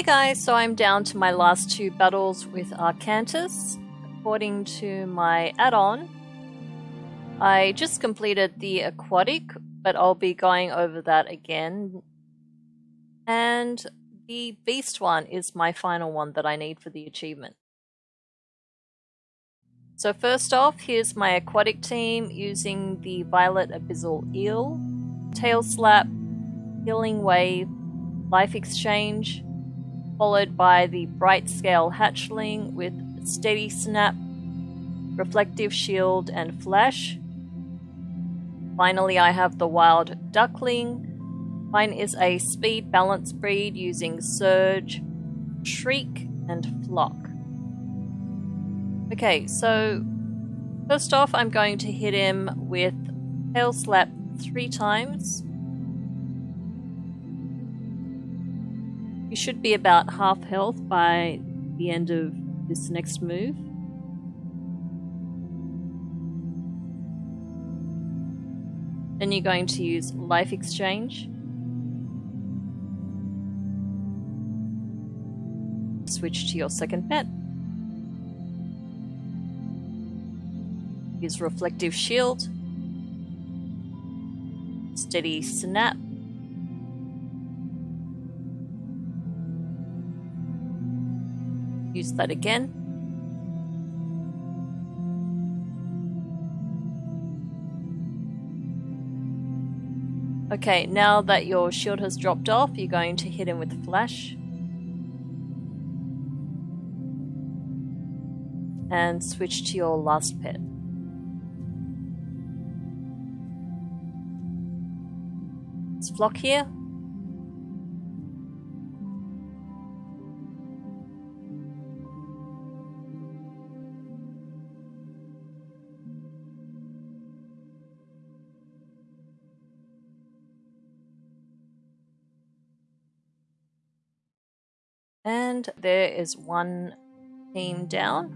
Hey guys, so I'm down to my last two battles with Arcantus. According to my add-on, I just completed the aquatic, but I'll be going over that again. And the beast one is my final one that I need for the achievement. So first off, here's my aquatic team using the Violet Abyssal Eel, Tail Slap, Healing Wave, Life Exchange, followed by the Bright Scale Hatchling with Steady Snap, Reflective Shield, and Flash. Finally, I have the Wild Duckling. Mine is a speed balance breed using Surge, Shriek, and Flock. Okay, so first off, I'm going to hit him with Tail Slap three times. You should be about half health by the end of this next move. Then you're going to use Life Exchange. Switch to your second pet. Use Reflective Shield. Steady Snap. Use that again. Okay, now that your shield has dropped off, you're going to hit him with Flash. And switch to your last pet. It's Flock here. And there is one team down.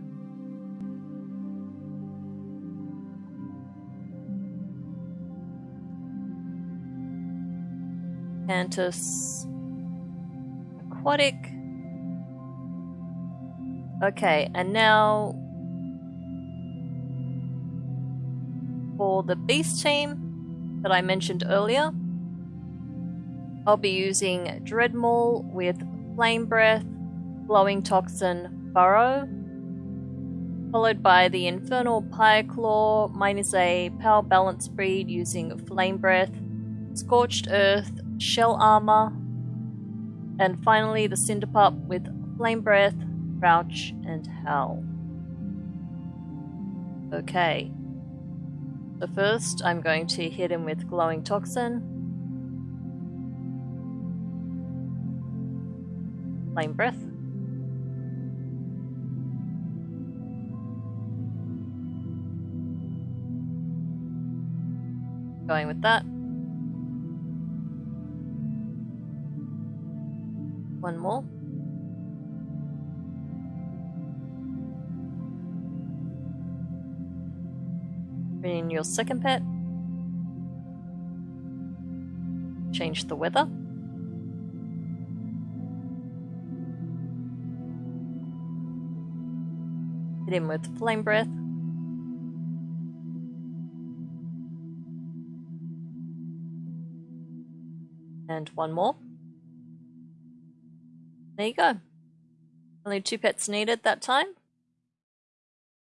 Cantus Aquatic. Okay, and now for the beast team that I mentioned earlier, I'll be using Dreadmaul with Flame Breath, Glowing Toxin, Burrow, followed by the Infernal Pyreclaw, mine is a power balance breed using Flame Breath, Scorched Earth, Shell Armor, and finally the Cinderpup with Flame Breath, Crouch, and Howl. Okay. So first I'm going to hit him with Glowing Toxin. Flame Breath. Going with that. One more. Bring in your second pet. Change the weather. Hit him with Flame Breath. And one more. There you go. Only two pets needed that time.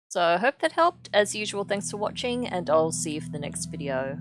So I hope that helped. As usual, thanks for watching, and I'll see you for the next video.